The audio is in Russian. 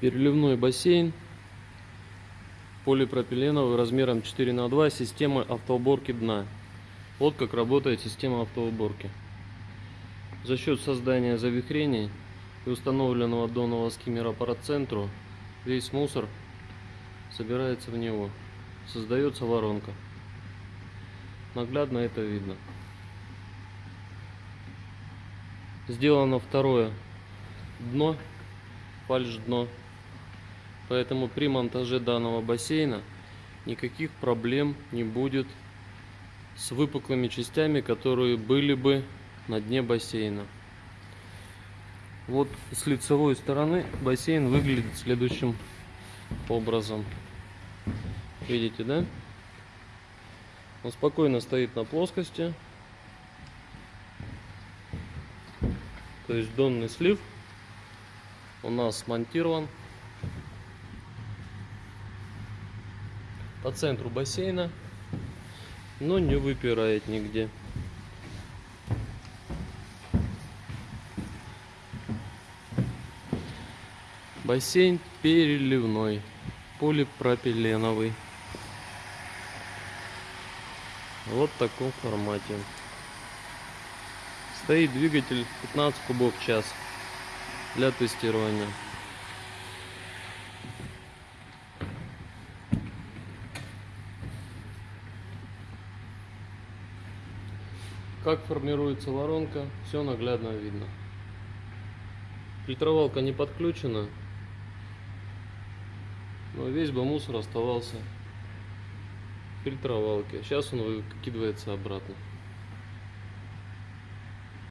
Переливной бассейн полипропиленовый размером 4 на 2 системы автоуборки дна. Вот как работает система автоуборки. За счет создания завихрений и установленного донного скиммера по центру весь мусор собирается в него. Создается воронка. Наглядно это видно. Сделано второе дно, фальш дно. Поэтому при монтаже данного бассейна никаких проблем не будет с выпуклыми частями, которые были бы на дне бассейна. Вот с лицевой стороны бассейн выглядит следующим образом. Видите, да? Он спокойно стоит на плоскости. То есть донный слив у нас смонтирован по центру бассейна, но не выпирает нигде. Бассейн переливной, полипропиленовый. Вот в таком формате. Стоит двигатель 15 кубов в час для тестирования. Как формируется воронка, все наглядно видно. Фильтровалка не подключена, но весь бы мусор оставался в фильтровалке. Сейчас он выкидывается обратно.